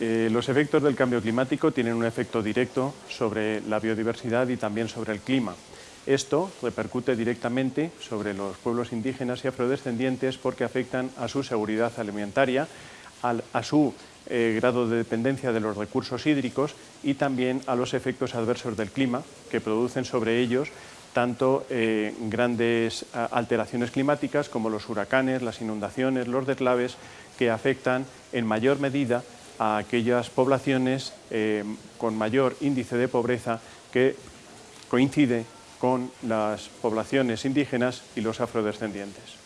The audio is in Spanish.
Eh, los efectos del cambio climático tienen un efecto directo sobre la biodiversidad y también sobre el clima. Esto repercute directamente sobre los pueblos indígenas y afrodescendientes porque afectan a su seguridad alimentaria, a su eh, grado de dependencia de los recursos hídricos y también a los efectos adversos del clima que producen sobre ellos tanto eh, grandes alteraciones climáticas como los huracanes, las inundaciones, los deslaves, que afectan en mayor medida a aquellas poblaciones eh, con mayor índice de pobreza que coincide con las poblaciones indígenas y los afrodescendientes.